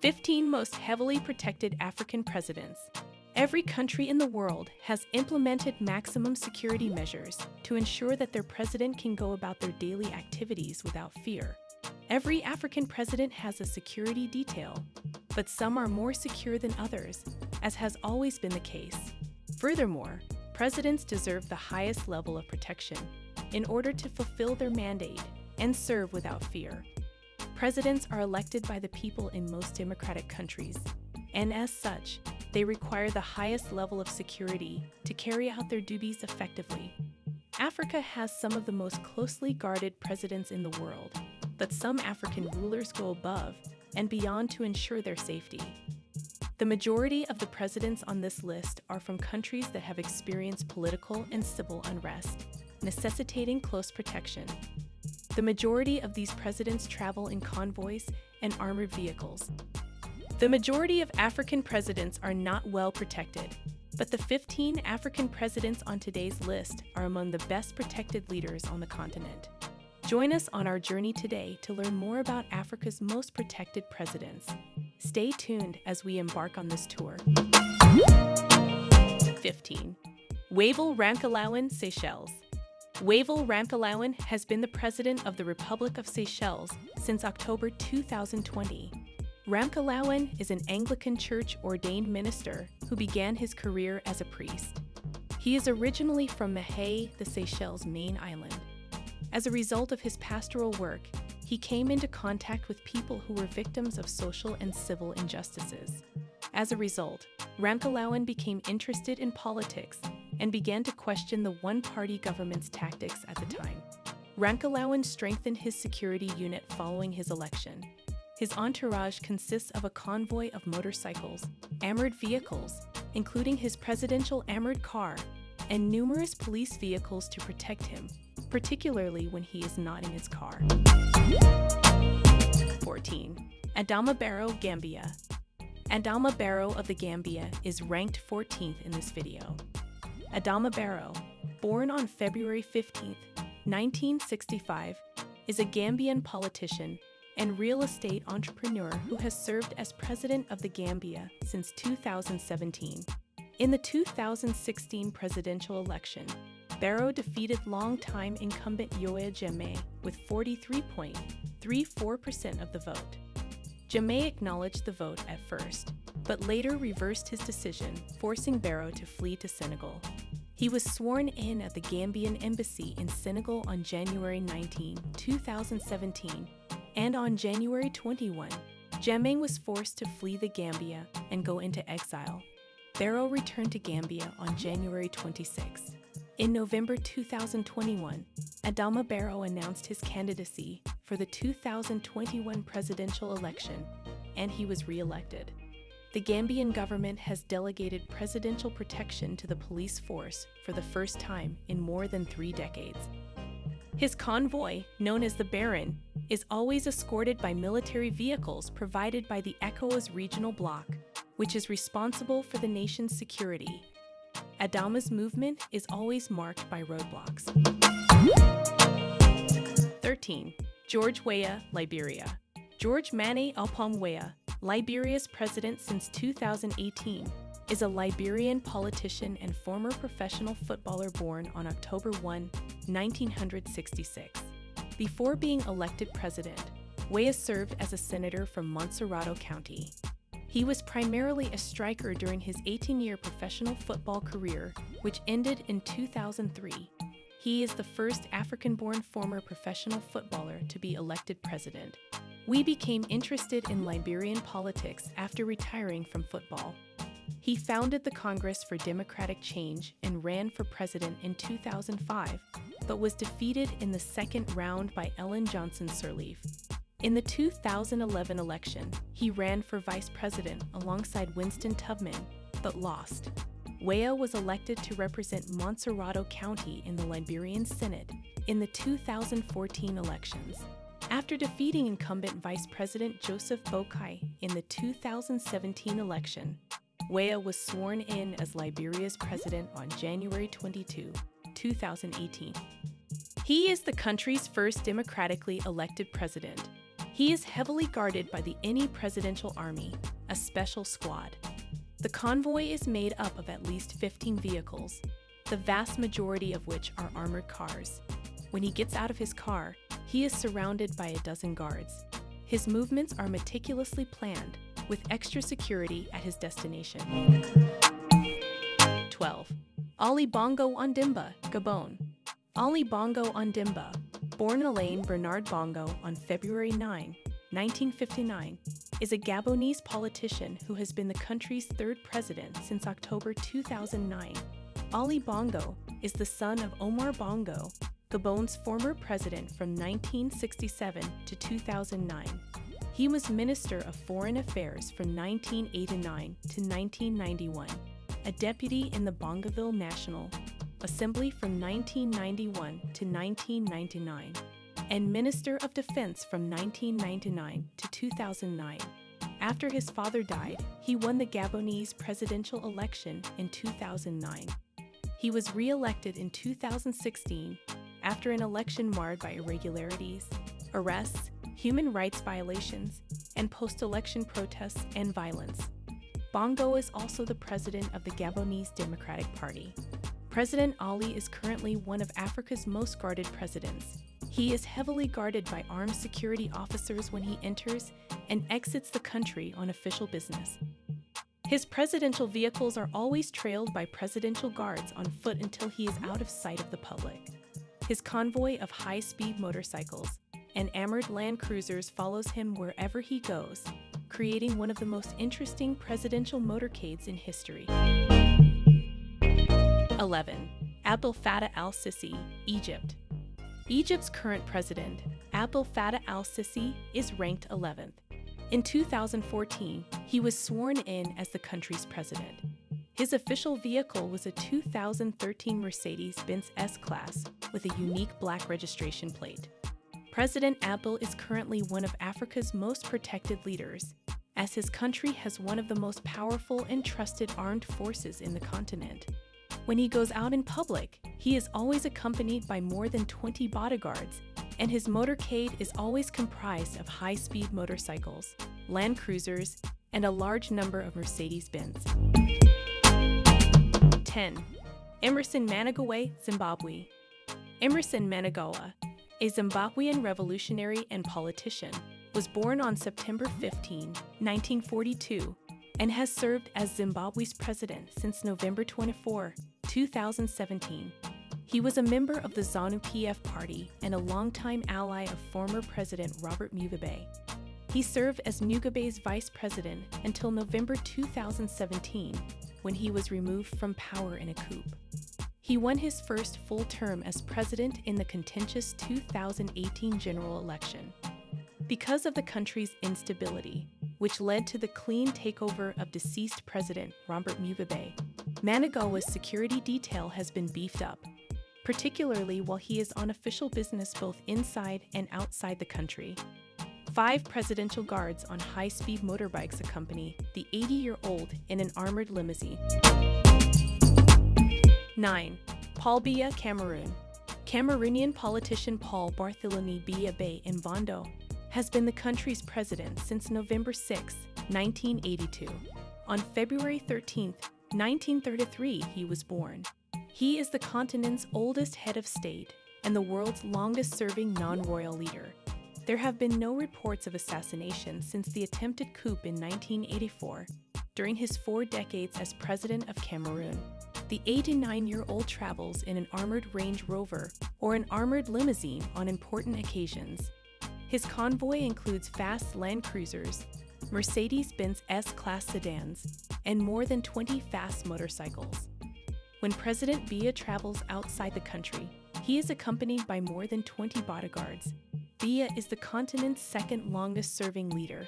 15 most heavily protected African presidents. Every country in the world has implemented maximum security measures to ensure that their president can go about their daily activities without fear. Every African president has a security detail, but some are more secure than others, as has always been the case. Furthermore, presidents deserve the highest level of protection in order to fulfill their mandate and serve without fear. Presidents are elected by the people in most democratic countries, and as such, they require the highest level of security to carry out their duties effectively. Africa has some of the most closely guarded presidents in the world, but some African rulers go above and beyond to ensure their safety. The majority of the presidents on this list are from countries that have experienced political and civil unrest, necessitating close protection. The majority of these presidents travel in convoys and armored vehicles, the majority of African presidents are not well protected, but the 15 African presidents on today's list are among the best protected leaders on the continent. Join us on our journey today to learn more about Africa's most protected presidents. Stay tuned as we embark on this tour. 15. Wavell Ramkalawan, Seychelles. Wavell Ramkalawan has been the president of the Republic of Seychelles since October 2020. Ramkalawan is an Anglican Church ordained minister who began his career as a priest. He is originally from Mahé, the Seychelles main island. As a result of his pastoral work, he came into contact with people who were victims of social and civil injustices. As a result, Ramkalawan became interested in politics and began to question the one-party government's tactics at the time. Ramkalawan strengthened his security unit following his election, his entourage consists of a convoy of motorcycles, armored vehicles, including his presidential armored car, and numerous police vehicles to protect him, particularly when he is not in his car. 14. Adama Barrow, Gambia. Adama Barrow of the Gambia is ranked 14th in this video. Adama Barrow, born on February 15, 1965, is a Gambian politician and real estate entrepreneur who has served as president of the Gambia since 2017. In the 2016 presidential election, Barrow defeated longtime incumbent Yahya Jammeh with 43.34% of the vote. Jammeh acknowledged the vote at first, but later reversed his decision, forcing Barrow to flee to Senegal. He was sworn in at the Gambian embassy in Senegal on January 19, 2017, and on January 21, Jammeh was forced to flee the Gambia and go into exile. Barrow returned to Gambia on January 26. In November 2021, Adama Barrow announced his candidacy for the 2021 presidential election, and he was re-elected. The Gambian government has delegated presidential protection to the police force for the first time in more than three decades. His convoy, known as the Baron, is always escorted by military vehicles provided by the ECOWAS regional bloc, which is responsible for the nation's security. Adama's movement is always marked by roadblocks. 13. George Weah, Liberia. George Manneh Alpom Weah, Liberia's president since 2018, is a Liberian politician and former professional footballer born on October 1, 1966. Before being elected president, Weah served as a senator from Montserrado County. He was primarily a striker during his 18-year professional football career, which ended in 2003. He is the first African-born former professional footballer to be elected president. Weah became interested in Liberian politics after retiring from football. He founded the Congress for Democratic Change and ran for president in 2005, but was defeated in the second round by Ellen Johnson Sirleaf. In the 2011 election, he ran for vice president alongside Winston Tubman, but lost. Weah was elected to represent Montserrado County in the Liberian Senate in the 2014 elections. After defeating incumbent Vice President Joseph Boakai in the 2017 election, Weah was sworn in as Liberia's president on January 22, 2018. He is the country's first democratically elected president. He is heavily guarded by the Any Presidential Army, a special squad. The convoy is made up of at least 15 vehicles, the vast majority of which are armored cars. When he gets out of his car, he is surrounded by a dozen guards. His movements are meticulously planned, with extra security at his destination. 12. Ali Bongo Ondimba, Gabon. Ali Bongo Ondimba, born Alain Bernard Bongo on February 9, 1959, is a Gabonese politician who has been the country's third president since October 2009. Ali Bongo is the son of Omar Bongo, Gabon's former president from 1967 to 2009. He was Minister of Foreign Affairs from 1989 to 1991, a deputy in the Bongoville National Assembly from 1991 to 1999, and Minister of Defense from 1999 to 2009. After his father died, he won the Gabonese presidential election in 2009. He was re elected in 2016 after an election marred by irregularities, arrests, human rights violations, and post election protests and violence. Bongo is also the president of the Gabonese Democratic Party. President Ali is currently one of Africa's most guarded presidents. He is heavily guarded by armed security officers when he enters and exits the country on official business. His presidential vehicles are always trailed by presidential guards on foot until he is out of sight of the public. His convoy of high speed motorcycles and armored land cruisers follows him wherever he goes, creating one of the most interesting presidential motorcades in history. 11. Abdel Fattah al Sisi, Egypt. Egypt's current president, Abdel Fattah al Sisi, is ranked 11th. In 2014, he was sworn in as the country's president. His official vehicle was a 2013 Mercedes Benz S Class with a unique black registration plate. President Abdel is currently one of Africa's most protected leaders, as his country has one of the most powerful and trusted armed forces in the continent. When he goes out in public, he is always accompanied by more than 20 bodyguards and his motorcade is always comprised of high speed motorcycles, Land Cruisers, and a large number of Mercedes Benz. 10. Emmerson Mnangagwa, Zimbabwe. Emmerson Mnangagwa, a Zimbabwean revolutionary and politician, was born on September 15, 1942, and has served as Zimbabwe's president since November 24, 2017. He was a member of the ZANU PF party and a longtime ally of former President Robert Mugabe. He served as Mugabe's vice president until November 2017, when he was removed from power in a coup. He won his first full term as president in the contentious 2018 general election. Because of the country's instability, which led to the clean takeover of deceased President Robert Mugabe, Mnangagwa's security detail has been beefed up particularly while he is on official business both inside and outside the country. Five presidential guards on high speed motorbikes accompany the 80 year old in an armored limousine. 9. Paul Biya, Cameroon. Cameroonian politician Paul Barthélemy Biya Bay Mbondo has been the country's president since November 6, 1982. On February 13, 1933, he was born. He is the continent's oldest head of state and the world's longest serving non royal leader. There have been no reports of assassination since the attempted coup in 1984, during his four decades as president of Cameroon. The 89 year old travels in an armored Range Rover or an armored limousine on important occasions. His convoy includes fast Land Cruisers, Mercedes Benz S Class sedans, and more than 20 fast motorcycles. When President Biya travels outside the country, he is accompanied by more than 20 bodyguards. Biya is the continent's second longest serving leader.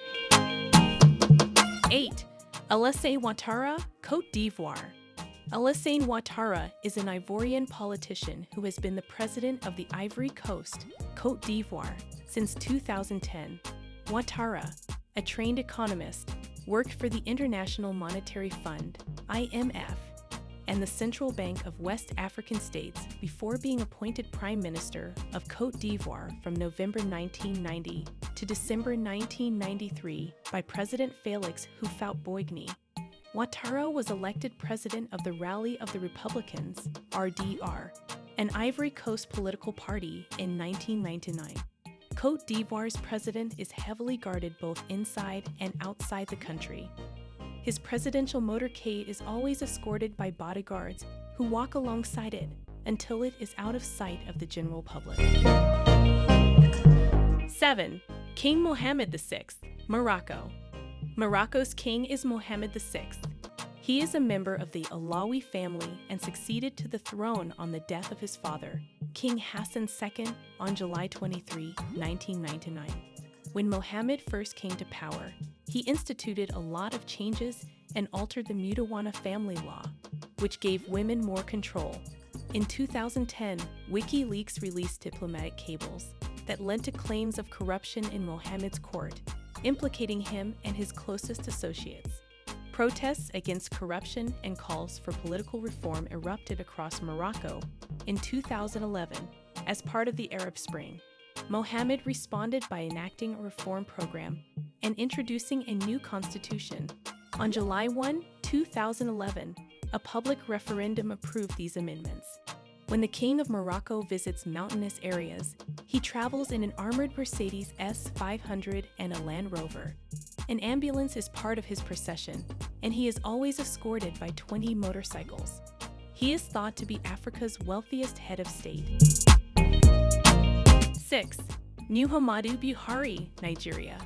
8. Alassane Ouattara, Cote d'Ivoire. Alassane Ouattara is an Ivorian politician who has been the president of the Ivory Coast, Cote d'Ivoire, since 2010. Ouattara, a trained economist, worked for the International Monetary Fund, IMF, and the Central Bank of West African States before being appointed Prime Minister of Cote d'Ivoire from November 1990 to December 1993 by President Felix Houphouët-Boigny, Ouattara was elected president of the Rally of the Republicans, RDR, an Ivory Coast political party in 1999. Cote d'Ivoire's president is heavily guarded both inside and outside the country. His presidential motorcade is always escorted by bodyguards who walk alongside it until it is out of sight of the general public. 7. King Mohammed VI, Morocco. Morocco's king is Mohammed VI. He is a member of the Alawi family and succeeded to the throne on the death of his father, King Hassan II, on July 23, 1999. When Mohammed first came to power, he instituted a lot of changes and altered the Moudawana family law, which gave women more control. In 2010, WikiLeaks released diplomatic cables that led to claims of corruption in Mohammed's court, implicating him and his closest associates. Protests against corruption and calls for political reform erupted across Morocco in 2011 as part of the Arab Spring. Mohammed responded by enacting a reform program and introducing a new constitution. On July 1, 2011, a public referendum approved these amendments. When the King of Morocco visits mountainous areas, he travels in an armored Mercedes S500 and a Land Rover. An ambulance is part of his procession, and he is always escorted by 20 motorcycles. He is thought to be Africa's wealthiest head of state. 6. New Muhammadu Buhari, Nigeria.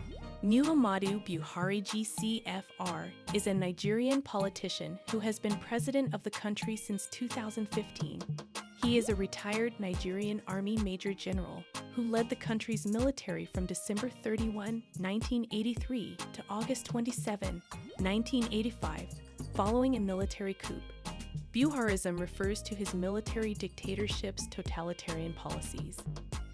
Muhammadu Buhari GCFR is a Nigerian politician who has been president of the country since 2015. He is a retired Nigerian Army Major General who led the country's military from December 31, 1983 to August 27, 1985, following a military coup. Buharism refers to his military dictatorship's totalitarian policies.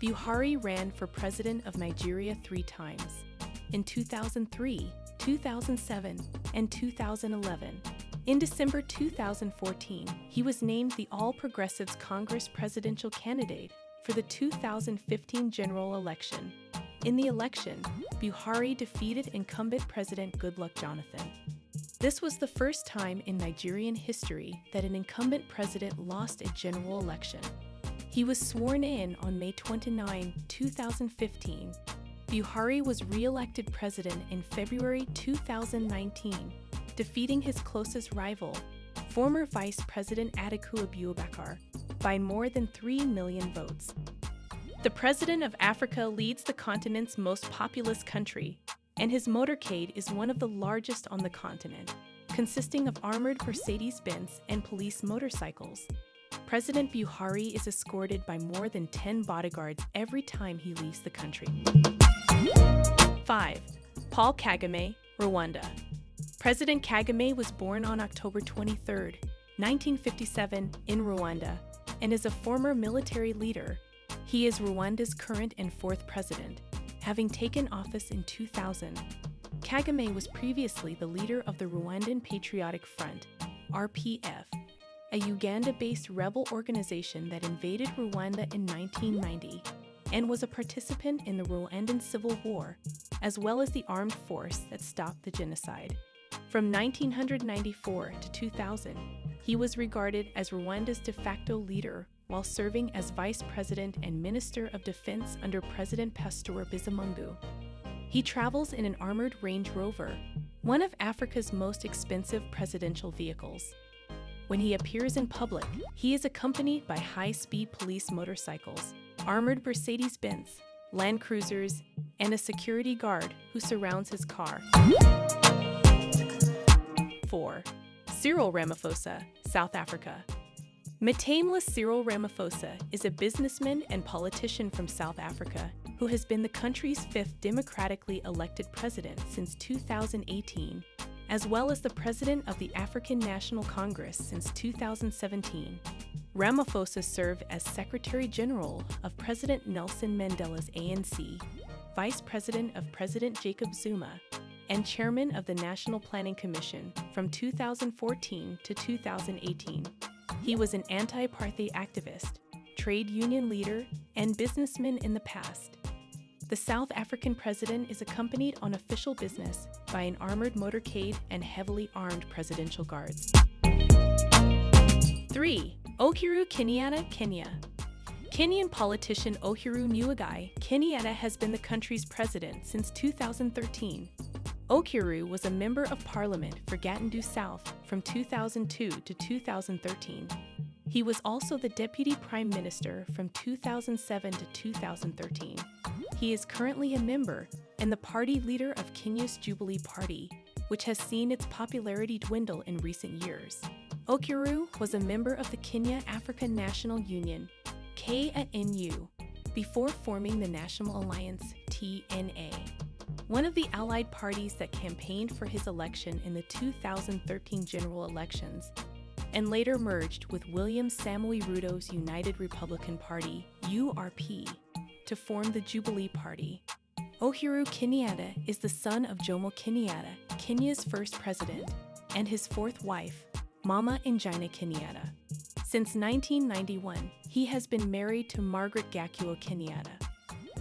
Buhari ran for president of Nigeria three times in 2003, 2007, and 2011. In December 2014, he was named the All Progressives Congress presidential candidate for the 2015 general election. In the election, Buhari defeated incumbent President Goodluck Jonathan. This was the first time in Nigerian history that an incumbent president lost a general election. He was sworn in on May 29, 2015. Buhari was re-elected president in February 2019, defeating his closest rival, former Vice President Atiku Abubakar, by more than 3 million votes. The President of Africa leads the continent's most populous country, and his motorcade is one of the largest on the continent, consisting of armored Mercedes-Benz and police motorcycles. President Buhari is escorted by more than 10 bodyguards every time he leaves the country. 5. Paul Kagame, Rwanda. President Kagame was born on October 23, 1957, in Rwanda, and is a former military leader. He is Rwanda's current and fourth president, having taken office in 2000. Kagame was previously the leader of the Rwandan Patriotic Front, RPF, a Uganda based rebel organization that invaded Rwanda in 1990 and was a participant in the Rwandan Civil War, as well as the armed force that stopped the genocide. From 1994 to 2000, he was regarded as Rwanda's de facto leader while serving as vice president and minister of defense under President Pastor Bizimungu. He travels in an armored Range Rover, one of Africa's most expensive presidential vehicles. When he appears in public, he is accompanied by high-speed police motorcycles, armored Mercedes-Benz, Land Cruisers, and a security guard who surrounds his car. 4. Cyril Ramaphosa, South Africa. Matamela Cyril Ramaphosa is a businessman and politician from South Africa who has been the country's fifth democratically elected president since 2018 as well as the president of the African National Congress since 2017. Ramaphosa served as Secretary General of President Nelson Mandela's ANC, Vice President of President Jacob Zuma, and Chairman of the National Planning Commission from 2014 to 2018. He was an anti-apartheid activist, trade union leader, and businessman in the past. the South African president is accompanied on official business by an armored motorcade and heavily armed presidential guards. 3. Uhuru Kenyatta, Kenya. Kenyan politician Uhuru Muigai Kenyatta has been the country's president since 2013. Uhuru was a member of parliament for Gatundu South from 2002 to 2013. He was also the deputy prime minister from 2007 to 2013. He is currently a member and the party leader of Kenya's Jubilee Party, which has seen its popularity dwindle in recent years. Uhuru was a member of the Kenya African National Union, KANU, before forming the National Alliance, TNA. One of the allied parties that campaigned for his election in the 2013 general elections and later merged with William Samoei Ruto's United Republican Party, URP, to form the Jubilee Party. Uhuru Kenyatta is the son of Jomo Kenyatta, Kenya's first president, and his fourth wife, Mama Ngina Kenyatta. Since 1991, he has been married to Margaret Gakuo Kenyatta.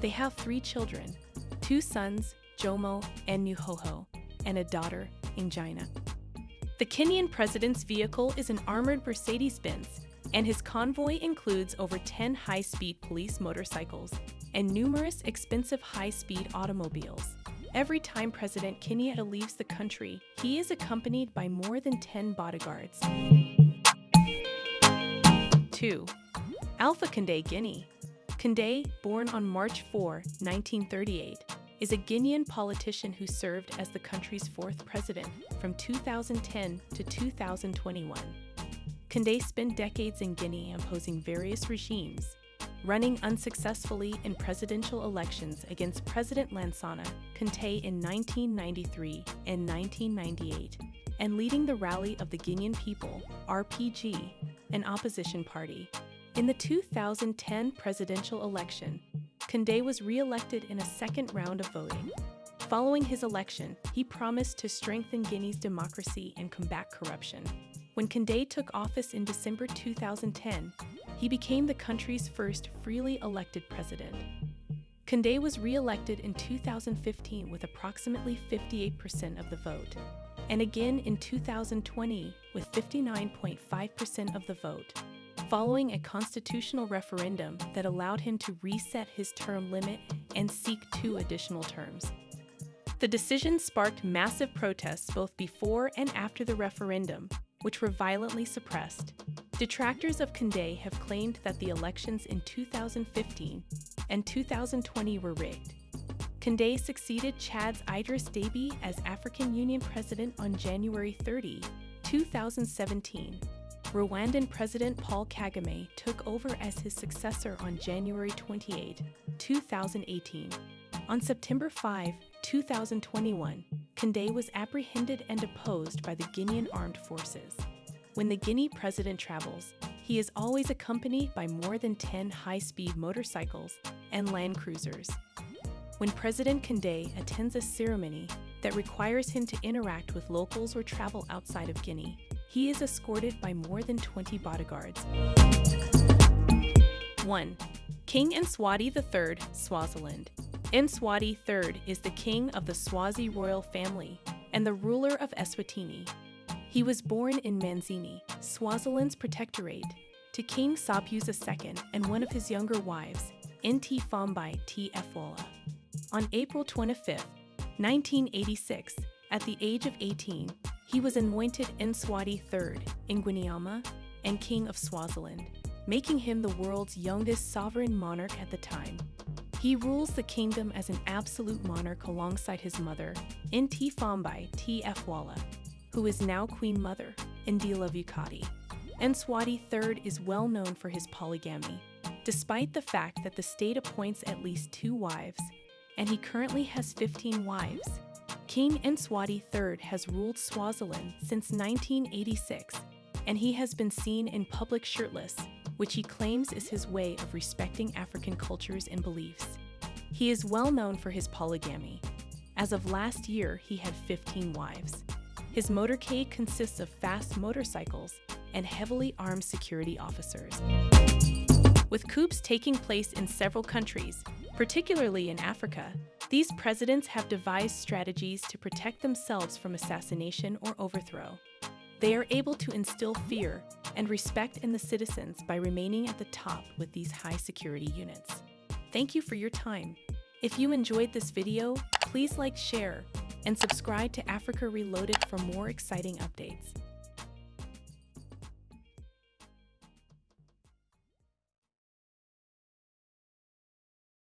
They have three children, two sons, Jomo and Nuhoho, and a daughter, Ngina. The Kenyan president's vehicle is an armored Mercedes-Benz, and his convoy includes over 10 high-speed police motorcycles and numerous expensive high-speed automobiles. Every time President Kenyatta leaves the country, he is accompanied by more than 10 bodyguards. 2. Alpha Conde Guinea. Conde, born on March 4, 1938, is a Guinean politician who served as the country's fourth president from 2010 to 2021. Conde spent decades in Guinea imposing various regimes, running unsuccessfully in presidential elections against President Lansana Conté in 1993 and 1998, and leading the Rally of the Guinean People, RPG, an opposition party. In the 2010 presidential election, Condé was re-elected in a second round of voting. Following his election, he promised to strengthen Guinea's democracy and combat corruption. When Condé took office in December 2010, he became the country's first freely elected president. Condé was re-elected in 2015 with approximately 58% of the vote, and again in 2020 with 59.5% of the vote following a constitutional referendum that allowed him to reset his term limit and seek two additional terms. The decision sparked massive protests both before and after the referendum, which were violently suppressed. Detractors of Condé have claimed that the elections in 2015 and 2020 were rigged. Condé succeeded Chad's Idris Deby as African Union President on January 30, 2017, Rwandan President Paul Kagame took over as his successor on January 28, 2018. On September 5, 2021, Condé was apprehended and deposed by the Guinean Armed Forces. When the Guinea president travels, he is always accompanied by more than 10 high-speed motorcycles and land cruisers. When President Condé attends a ceremony that requires him to interact with locals or travel outside of Guinea, he is escorted by more than 20 bodyguards. 1. King Mswati III, Swaziland. Mswati III is the king of the Swazi royal family and the ruler of Eswatini. He was born in Manzini, Swaziland's protectorate, to King Sobhuza II and one of his younger wives, Nt Fambai T. Efwala. On April 25, 1986, at the age of 18, he was anointed Mswati III, in Ngwenyama, and King of Swaziland, making him the world's youngest sovereign monarch at the time. He rules the kingdom as an absolute monarch alongside his mother, Ntfombi Tfwala, who is now Queen Mother, Ndila Vukati. Mswati III is well known for his polygamy, despite the fact that the state appoints at least two wives, and he currently has 15 wives. King Mswati III has ruled Swaziland since 1986, and he has been seen in public shirtless, which he claims is his way of respecting African cultures and beliefs. He is well known for his polygamy. As of last year, he had 15 wives. His motorcade consists of fast motorcycles and heavily armed security officers. With coups taking place in several countries, Particularly in Africa, these presidents have devised strategies to protect themselves from assassination or overthrow. They are able to instill fear and respect in the citizens by remaining at the top with these high security units. Thank you for your time. If you enjoyed this video, please like, share, and subscribe to Africa Reloaded for more exciting updates.